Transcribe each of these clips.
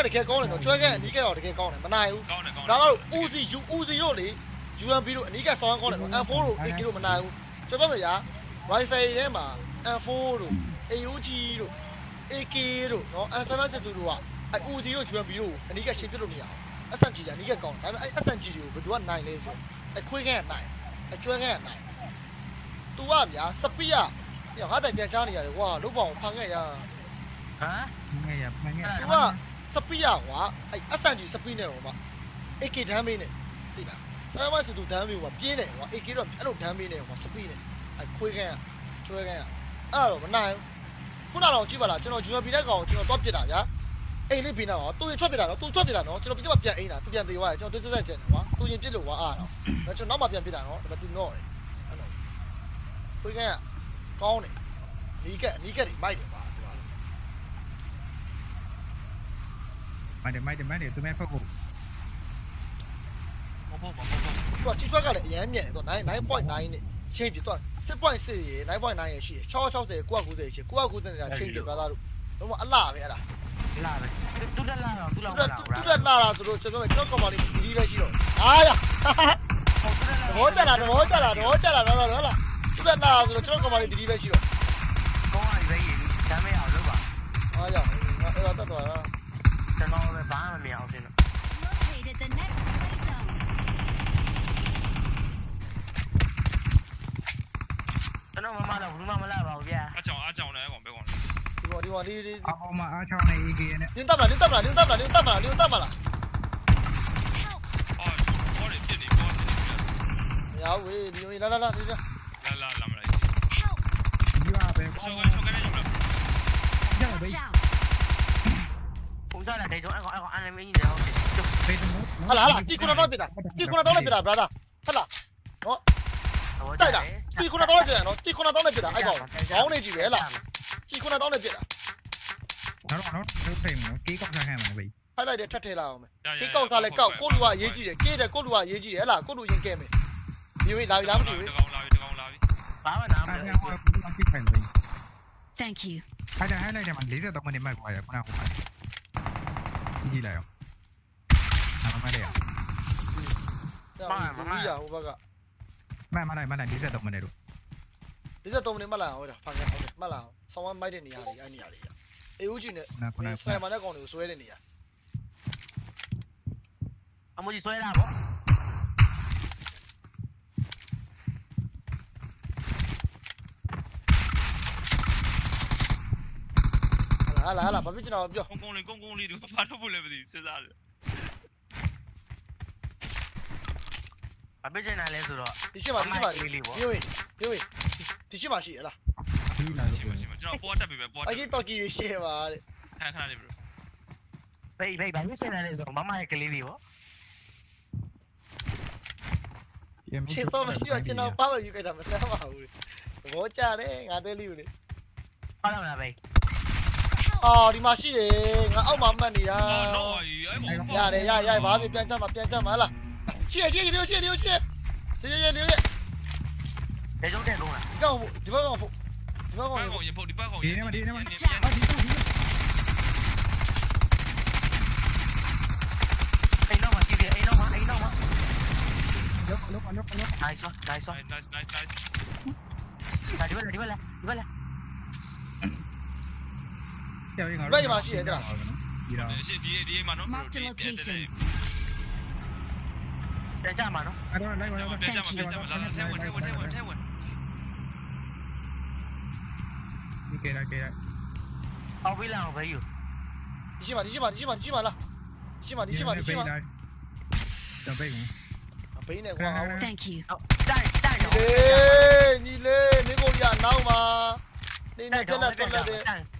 ကတကယ်ကောင်းတယ်နော်ကျွဲကအနီးကရောတကယ်ကောင်းတယ်မနိုင်ဘူးကောင်းတယ်ကောင်းဒါတော့ UC UC တို့လေ UMP တို့အနီးကဆောင်းကောင်းတယ်နော် M4 တို့ AK တို့မနိုင်ဘူးကျွန်တော်ပြောမရ Wi-Fi ထဲမှာ M4 တို့ AUG တို့ AK တို့နော် M762 တို့ကအဲ UC တို့ UMP တို့အနီးကရှင်းပြလို့မရအောင် SMG ကအနီးကကောင်းတယ်ဒါပေမဲ့အဲ SMG တွေကိုဘယ်သူကနိုင်လဲဆိုအဲခွေးကန်းကနိုင်အဲကျွဲကန်းကနိုင် तू ကဗျာစပီးကညငါတိုင်ပြန်ချားနေရတယ်ကွာလုတ်ပေါအောင်ဖန်ခဲ့ရဟမ်ငယ်ရမငယ်သူက စပီးရကွာအဲ့ SNG စပီးနဲ့ဟိုမှာ AK ဒမ်းမေးနဲ့သိလားဆာမစတူဒမ်းမေးကွာပြင်းတယ်ကွာ AK တော့အဲ့လိုဒမ်းမေးနဲ့ကွာစပီးနဲ့အဲ့ခွေးကန်းကျွဲကန်းအဲ့တော့မနိုင်ခုနတော့ကြည့်ပါလားကျွန်တော် UMP တဲ့ကောင်ကျွန်တော်တော့ပြစ်တာဗျာအိမ်လေးပြင်းတော့သူရင်ထွက်ပြတာနော်သူထွက်ပြတာနော်ကျွန်တော်ပြစ်မှပြန်အိမ်တာသူပြန်သေးသွားတယ်ကျွန်တော်တွတ်ဆက်ကျန်တယ်ကွာသူရင်ပြစ်လို့ကွာအားတော့ဒါကျွန်တော်နောက်မှပြန်ပြစ်တာနော်ဒါပေမဲ့သူတော့တယ်အဲ့တော့ခွေးကန်းကောင်းတယ်နီးကက်နီးကက်တွေမိုက်တယ်ကွာ ဒီမှာမိုက်တယ်မိုက်တယ်မိုက်တယ်သူမဲဖက်ကိုမဟုတ်ဘူးမဟုတ်ဘူးသူကချီထွက်ကလည်းအရန်မြင့်တယ်သူ9 9.9နဲ့ချင်းပြသူက6.6ရေ9.9ရေရှိတယ်660 990ရှိ990နေတာချင်းပြပါသားတို့တော့အလှပဲအဲ့ဒါလာပဲတူတက်လာတော့သူ့သူလောက်ကလာသူကလာတာဆိုတော့ကျွန်တော်ကျွန်တော်ကောင်မလေးဒီပဲရှိတော့အားရသဘောကျလာသဘောကျလာသဘောကျလာတော့တော့လားသူကလာတာဆိုတော့ကျွန်တော်ကောင်မလေးဒီပဲရှိတော့ကောင်းရပဲရဒါမဲ့အောင်လုပ်ပါအားရငါအဲ့တော့တတ်သွားတာ ကျွန်တော်လည်းဘာမှမမြင်အောင်စင်တော့ Located the next play zone. ကျွန်တော်မမတော့ဘူးမမလာပါဘူးဗျာအကြောင်အကြောင်လည်းကောင်ပဲကောင်လေဒီပေါ်ဒီပေါ်ဒီဒီအပေါ်မှာအားချောင်းနေ AK နဲ့နင်းတပ်မလားနင်းတပ်မလားနင်းတ ပ်မလားနင်းတပ်မလားနင်းတပ်မလား Help! အော်ဘောတွေပြစ်နေဘောတွေပြစ်မရဘူးဝေးဒီလာလာလာဒီလာလာလာလာမလား Help! ဒီပါပဲရှော့ကန်ရှော့ကန်နေယူလာကြောက်ဘေး Watch out! ပုံစံနဲ့ဒေဂျုံအကောင်အကောင်အန်မီနေတော့ဘေးတမို့ဟာလာဟာလာကြည့်ခုနတော့ပြတာကြည့်ခုနတော့လည်းပြတာ brother ဟာလာတိုက်တာကြည့်ခုနတော့လည်းပြတာနော်ကြည့်ခုနတော့လည်းပြတာအဲ့ကောင်ခေါင်းနေကြည့်ပဲဟလားကြည့်ခုနတော့ လည်းပြတာတော့တော့တော့ဖိမနော်ကေးကောက်စားခိုင်းမှာဘေးဖိုက်လိုက်တယ်ထပ်ထဲလာအောင်မယ်ကေးကောက်စားလဲကောက်ကိုလူကအရေးကြီးတယ်ကေးတယ်ကိုလူကအရေးကြီးတယ်ဟလားကိုလူရင်ကဲမယ်ဒီဝေးလာပြီလားမသိဘူးတကောင်လာပြီတကောင်လာပြီဘာမှနားမအားလဲချောင်းကပြစ်ခိုင်းဘေး Thank you. ဟာဒါဟိုက်လိုက်တယ်မှာ43မိနစ်မှတ်သွားရခုနကခုနကြည့်လိုက်အောင်အမမလေးမမရဟိုဘက်ကမမလိုက်မလိုက်43မိနစ်တို့53မိနစ်မှတ်လာအောင်ဟဲ့ဖန်ခဲ့ဟုတ်တယ်မှတ်လာအောင်ဆောင်းဝမ်းမိုက်တဲ့နေရာတွေအဲ့နေရာတွေအေဦးကြီးနဲ့ခုနခုနစနိုက်ပါနဲ့ကောင်တွေကိုဆွဲတဲ့နေရာအမကြီးဆွဲတာပေါ့ ဟာလာဟာလာဘာဖြစ်ချင်တော့ပြောကုန်းကုန်းလေးကုန်းကုန်းလေးတို့ဘာလို့ဖို့လဲမသိစဉ်းစားတယ်အပိတ်ချင်တယ်လဲဆိုတော့ဒီရှိမှဒီရှိမှဒီဝေးဒီဝေးဒီရှိမှရှိဟလားဒီလာရှိမှရှိမှကျွန်တော်ပေါ်တက်ပြီပဲပေါ်တအက်ကြီးတော်ကီရှေ့ပါတဲ့ခဏခဏလေးဘရိုဘေးဘေးဘာလို့ချင်တယ်လဲဆိုတော့မမရဲ့ကလေးလေးပေါ့ခြေစောမရှိတော့ကျွန်တော်ပါမယူခဲ့တာမဆမ်းပါဘူးဘောကြတယ်ငါသေးလေးကိုလေဟုတ်လားဘေး အော်ဒီမှာရှိတယ်ငါအောက်မှာမှတ်နေတာအော်တော့အဲ့ကောင်ရတယ်ရရဘာဖြစ်ပြန်ချမှာပြန်ချမှာဟလားရှိရရှိရဒီလိုရှိရဒီလိုရှိရဒီရဒီရဒေဂျုံတဲ့လုံးလားဒီကောင်ဒီဘက်ကောင်ဖို့ဒီဘက်ကောင်ဘက်ကောင်ရင်ဖုတ်ဒီဘက်ကောင်ဒီနေ့မဒီနေ့မပြန်ဟာပြန်ဒီတော့ဒီအိမ်တော့မှာကြည့်ပြအိမ်တော့မှာအိမ်တော့မှာလောက်လောက်လောက်လောက် nice one nice one nice nice nice ဒါဒီဘက်ဒီဘက်လားဒီဘက်လား ကြောက်ရင်ငါဒီတော့ရှင်းဒီဒီမှာနော်ဘရိုဒီပြန်တယ်ပြန်ကြမှာနော်အဲ့တော့လိုက်ပါတော့ပြန်ကြမှာပြန်ကြမှာလာထဲဝင်ထဲဝင်ထဲဝင်ထဲဝင်ဒီကေရာကေရာအောက်ပေးလာအောင်ဘေးယူဒီရှိမှဒီရှိမှဒီရှိမှဒီရှိမှလားဒီရှိမှဒီရှိမှဒီရှိမှတော့ဘေးကိုအဘိန်းနဲ့ကွာအောင် Thank you. ဟုတ်တိုက်တိုက်တော့ လေညီလေးနေကိုရနောက်မှာနေနေပြက်လက်ပြက်လက်တဲ့တိုက်တော့တို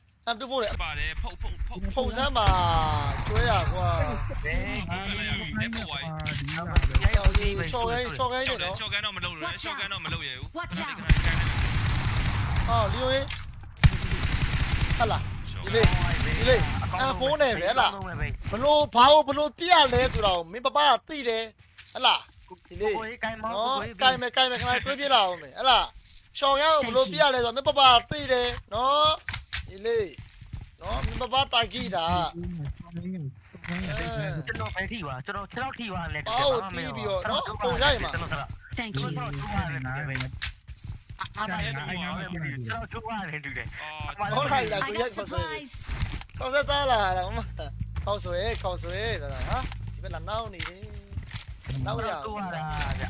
คလို့ဖိုင်းကြည့်တာဖိုင်းကြည့်ပြီလားဟလား easy လေးပဲလားတင်းမော်လေးနေပဲဆော့တာဟလား M24 နဲ့ပါတယ်ဖုတ်ဖုတ်ဖုတ်ဖုန်စမ်းမှာကျွဲရကွာဘယ်ဒီလာပဲချော်ခိုင်းချော်ခိုင်းချောနေက်တယ်နော်ချောက်ကန်တော့မလုပ်လို့ချောက်ကန်တော့မလုပ်ရဘူး Watch out! ဟာလီယိုရေးဟလာဒီလေးဒီလေးအဖုန်းနဲ့ပဲဟလာဘလို့ဘာလို့ဘလို့ပြရလဲဆိုတော့မင်းပပကသိတယ်ဟလာဒီလေးကိုကိုင်းမောနော်ကိုကိုင်မယ်ကိုင်မယ်ခဏတွေးပြလာအောင်မယ်ဟလာရှောင်းရအောင်ဘလို့ပြရလဲဆိုတော့မင်းပပကသိတယ်နော် ဒီလေးနော်မင်းပပတိုင်ကြည့်တာကျွန်တော်ပဲထိပါကျွန်တော်6လောက်ထိပါလဲ Thank ကျွန် you. တော်ကျိုးရတယ်ပဲအာမရဲ့တူပါပဲကျွန်တော်ကျိုးရတယ်တူတယ်ဟုတ်လိုက်လား I ကိုရို got က်ခေါ်ဆွဲ supplies. ခေါ်ဆွဲစားလာလားမခေါ်ဆွဲခေါ်ဆွဲလာဟာဒီဘက်လာနောက်နေတယ်နောက်ရကျိုးရတာ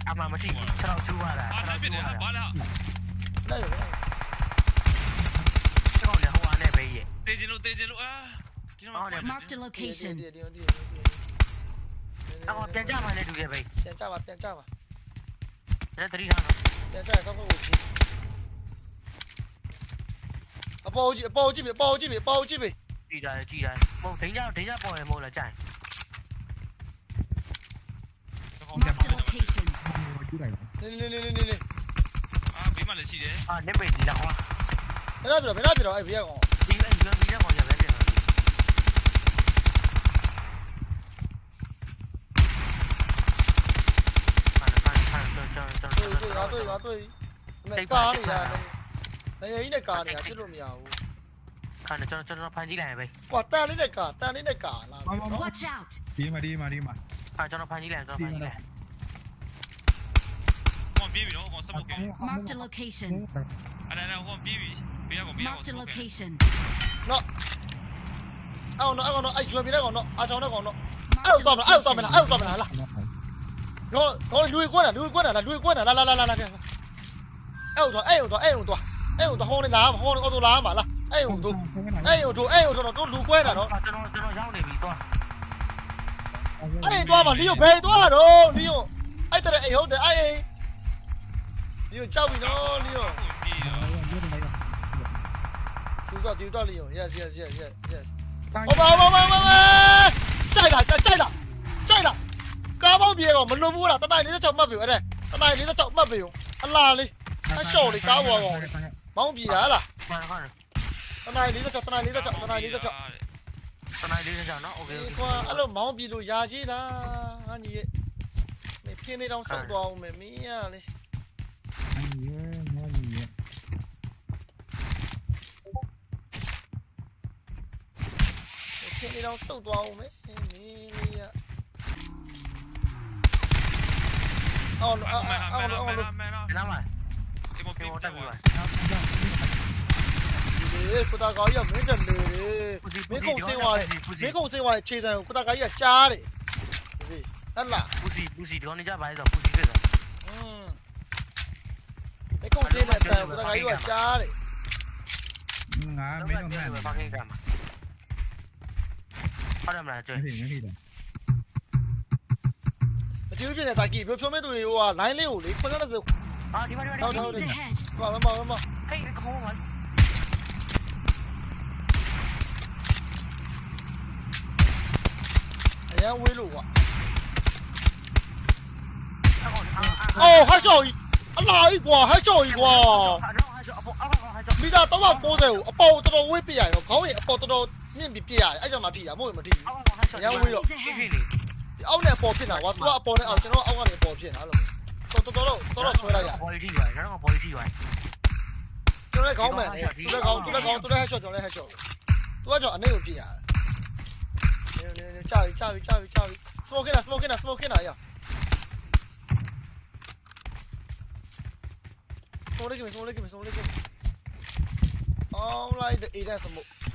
အာမမထိဘူးကျွန်တော်ကျိုးရတာအာတိုင်းပြတယ်ဘာလဲလိုက်ရကျွန်တော် လည်းဟိုအားနဲ့ပဲရဲ့ တေးချင်လို့တေးချင်လို့အာဒီမှာ Marked a ဒီ location. ဒီဒီဒီအော်ပြန်ကြမှာလည်းတူတယ်ပဲပြန်ကြပါပြန်ကြပါလည်းတတိထားတော့ပြန်ကြကောက်ကောက်ကိုကြည့်အပေါ်ကြည့်အပေါ်ကြည့်ပြီအပေါ်ကြည့်ပြီအပေါ်ကြည့်ပြီကြည်တာကြည်တာမဟုတ်ဒိန်းကြဒိန်းကြပေါ်ရမဟုတ်လားကြိုင် Marked a location. နေနေနေနေနေအာဘေးမှာလည်းရှိတယ်အာနေပေဒီလာဟောဘယ်တော့ပြတော့ဘယ်တော့ပြတော့အဲ့ဘီကောင် ဒီအဲ့ဒီဒီတော့ရပဲပြန်တော့ဖန်ဖန်ကျွန်တော်ကျွန်တော်တွေ့တွေ့ငါတွေ့ငါတွေ့မကားနေတာနေရင်းနဲ့ကားနေတာဖြစ်လို့မရဘူးခါကျွန်တော်ကျွန်တော်ဖန်ကြည့်လိုက်ပဲကွာတန်လေးနဲ့ကားတန်လေးနဲ့ကားလာ Watch out. ဒီမှာဒီမှာဒီမှာခါကျွန်တော်ဖန်ကြည့်လိုက်ကျွန်တော်ဖန်ကြည့်လိုက်ဟောပြေးပြီနော်ဟောစမုတ်ကဲ Marked a location. အဲ့ဒါဟောပြေးပြီ ဘေးကောင်ဘေးကောင် Marked a location. အောင်တော့အောင်တော့အဲ့ကျွေးပြတဲ့ကောင်တော့အားချောင်းတဲ့ကောင်တော့အဲ့တော့မလားအဲ့တော့မလားအဲ့တော့မလားလားတော့တော့လူကွန်းတာလူကွန်းတာလားလူကွန်းတာလာလာလာလာလာအဲ့တော့အဲ့တော့အဲ့တော့အဲ့တော့ဟောနေလားဟောနေအော်တိုလာမှာလားအဲ့တော့အဲ့တော့အဲ့တော့တော့လူကွဲတာနော်ကျွန်တော်ကျွန်တော်ရောက်နေပြီတော့အဲ့တော့မှလီယိုဘယ်တော့တော့လီယိုအဲ့တဲ့အဲ့ဟုတ်တယ်အဲ့လီယိုကြောက်ပြီနော်လီယို ပြေးတော့ သူကဒီတော့လီယို yes yes yes yes yes ဟောပါဟောပါဟောပါကြိုက်လားကြိုက်လားကြိုက်လားကားပေါင်းပြေတော့မလွန်ဘူးလားတတိုင်း46မှတ်ပြီအဲ့တတိုင်း46မှတ်ပြီအလားလေးအရှော့လေးကားပေါ်ကောင်မောင်းပြေတာဟလား မှန်ပါ တတိုင်း46တတိုင်း46တတိုင်း46 တနိုင်လေးကြောင်နော်โอเคโอ ဒီ เค ကွာအဲ့လိုမောင်းပြေလို့ယာကြီးလားဟာညီရဲ့မင်းပြင်းနေတော့ဆောက်သွားအောင်မယ်မင်းရလေ ပြင်းနေတော့ဆောက်သွားအောင်မယ်မင်းလေးရအော်အော်မဲအော်မဲအော်မဲအော်မဲနော်နားမှာဒီမောကေပြေးမောတတက်က်ပြီပါပါလေကုတာကောကြီးကမင်းတက်လေမင်းကုံစင်းသွားတယ်မင်းကုံစင်းသွားတယ်ခြေစံကိုကုတာကောကြီးကကြားတယ်ဒီဟဲ့လားပူစီပူစီဒီကောင်နေကြပါလေဆိုပူစီဖြစ်တယ်อืมမင်းကုံစင်းတဲ့အတန်ကုတာကောကြီးကကြားတယ်ငါမင်းတို့မှန်ဘာကိကမှာ ဟုတ်တယ်မလားကျွေးမဖြစ်မဖြစ်တယ်မကြည့်ဖြစ်နေတာကြီးဘယ်ဖြိုးမဲသူတွေက line လေးကိုလေခွန်း30အာဒီမှာဒီမှာ Enemies ahead. ဘာမမမဟေးခေါင်းမှာအရန်ဝေးလို့ကွာအော်အော်ဟာရှော်ကြီးအလားကြီးကွာဟာရှော်ကြီးကွာအာတော့ဟာကြောအပေါ်အောက်ဟာကြောမိသား390ကိုအပေါ်တော် တော်ဝေးပြရရောခေါင်းရင်အပေါ်တော်တော်မြင့်ပြီးပြရတယ်အဲ့ကြောင့်မထိတာမဟုတ်ရင်မထိဘူးအောက်ဟာကြောဖြစ်နေဒီအောက်နဲ့အပေါ်ဖြစ်တာကွာသူကအပေါ်နဲ့အောက်ကျွန်တော်အောက်ကနေအပေါ်ဖြစ်တာလို့တော်တော်တော်တော်တော်ဆွဲလိုက်ရဘော်လီတီပါတော့ဘော်လီတီပါကျွန်တော်လည်းခေါင်းမှန်တယ်သူလည်းခေါင်းသူလည်းခေါင်းသူလည်း headshot ကျွန်တော်လည်း headshot သူကကြောင့်အနေကိုပြရတယ်နေနေနေကြာပြီကြာပြီကြာပြီကြာပြီ smoke နေတာ smoke နေတာ smoke နေတာရ smoke လိုက်ပြီ smoke လိုက်ပြီ smoke လိုက်ပြီ all right the area smoke ဆိုင်ပါပါဆိုင်ပါပါလိုက်တယ်မှာဘာဦးအာဒီဘက်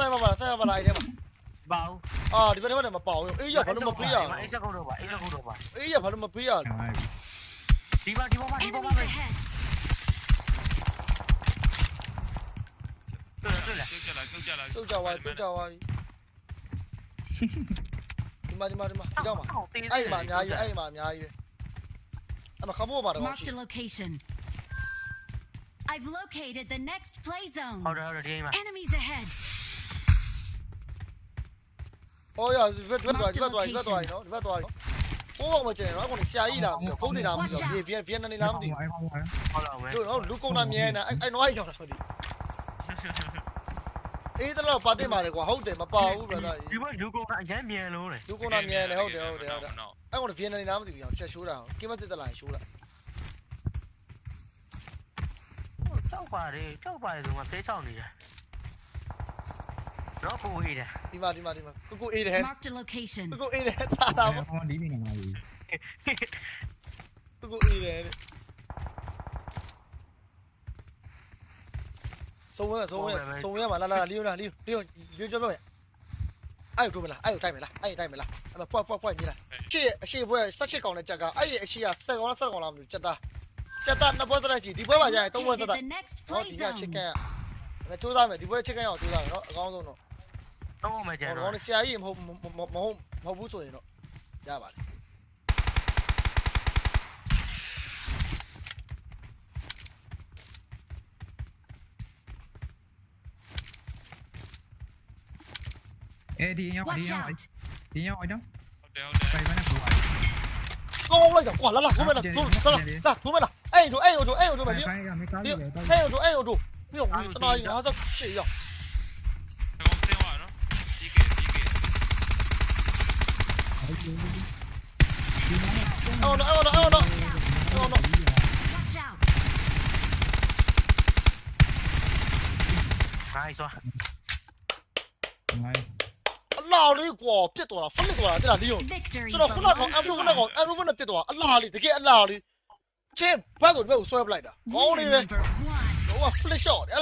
ထဲမှာမပေါအောင်အေးရဘာလို့မပေးရအေးစကုတ်တော့ပါအေးစကုတ်တော့ပါအေးရဘာလို့မပေးရဒီပါဒီပေါ်မှာဒီပေါ်မှာ Enemies ပဲ ahead. တွေ့တွေ့လားပြုတ်ကြလာပြုတ်ကြလာတုတ်ကြသွားတုတ်ကြသွားဒီမှာဒီမှာဒီမှာဒီတော့မှာအဲ့မှာအများကြီးအဲ့မှာအများကြီးအဲ့မှာခမိုးမှာတော့ရှိ Marked a location. I've located the next play zone. ဟုတ်တယ်ဟုတ်တယ်ဒီမှာ Enemies ahead. ဟောရဒီဘက်ဒီဘက်သွားဒီဘက်သွားဒီဘက်သွားနော်ဒီဘက်သွားကိုအောင်မကျန်တော့အခုဆရာကြီးလာပြီးတော့ကုန်းနေလာပြီးတော့ဗီဗီဗီယက်နမ်နေလာမသိအဲ့ကောင်ကဟုတ်လားမယ်ဘူးတို့တော့လူကုန်တာမြဲနေအဲ့အဲ့နွားကြီးကြောင်တာဆိုဒီအေးတလို့ပါတင်ပါလေကွာဟုတ်တယ်မပါဘူး brother ဒီဘက်လူကောင်ကအရင်မြန်လို့လေလူကုန်တာမြဲနေဟုတ်တယ်ဟုတ်တယ်ဟုတ်တယ်နော်အဲ့ကောင်ဗီယက်နမ်နေလာမသိဘူးအောင်ချက်ရှိုးတာကိမစစ်တလာရှိုးတာကြောက်ပါတယ်ကြောက်ပါတယ်ဆိုမှသေးချောင်းနေတယ် တော့ကိုဟေးတယ်ဒီမှာဒီမှာဒီမှာကိုကိုအေးတယ် Marked a location. ကိုကိုအေးတယ်စားတာပေါ့ကောင်ဒီနေမှာလေကိုကိုအေးတယ်ဆုံးဝဲဆုံးဝဲဆုံးဝဲမှာလာလာလီယိုလာလီယိုလီယိုလီယိုကြောက်ပဲအဲ့တို့မလားအဲ့တို့တိုက်မလားအဲ့တိုက်မလားအဲ့မဖွက်ဖွက်ဖွက်မြည်လားရှေ့အရှိဘွဲ16ကောင်နဲ့ကြက်ကအဲ့ရဲ့အရှိက7ကောင်လား7ကောင်လားမသိဘူးကြက်သားကြက်သားနှစ်ပွဲစလိုက်ကြည့်ဒီပွဲမှာကြာရင်3ပွဲစ Located တိုက် the next ဟော play ဒီကချစ်က zone. န်ကစူးစမ်းမယ်ဒီပွဲချစ်ကန်ရအောင်စူးစမ်းမယ်နော်အကောင်းဆုံးတော့ တော့မယ်ကျန်ဟောတော့တော့ဆရာကြီးမဟုတ်မဟုတ်မဟုတ်မဟုတ်ဘူးဆိုရင်တော့ရပါတယ်အဲ့ဒီရောက်ဒီ Watch ရောက် out. ဒီရောက်အဲ့တော့ဟုတ်တယ်ဟုတ်တယ်ပိုင်မနဲ့ပူပါကောင်း အော်နော်အော်နော်အော်နော်အော်နော် Watch out. နိုင်စွာနိုင်အလားလေးကွာပြစ်သွားတာဖလစ်သွားတာတဲ့လားလီယို Victory ကျွန်တော်ခုနကအမ်ဒူခုနကအမ်ဒူခုနပြစ်သွားအလားလေးတကယ်အလားလေးချင်းဘက်ကိုဘက်ကိုဆွဲပလိုက်တာကောင်းလေးပဲ Number one. တော့ဖလစ်ရှော့တယ်